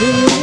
You.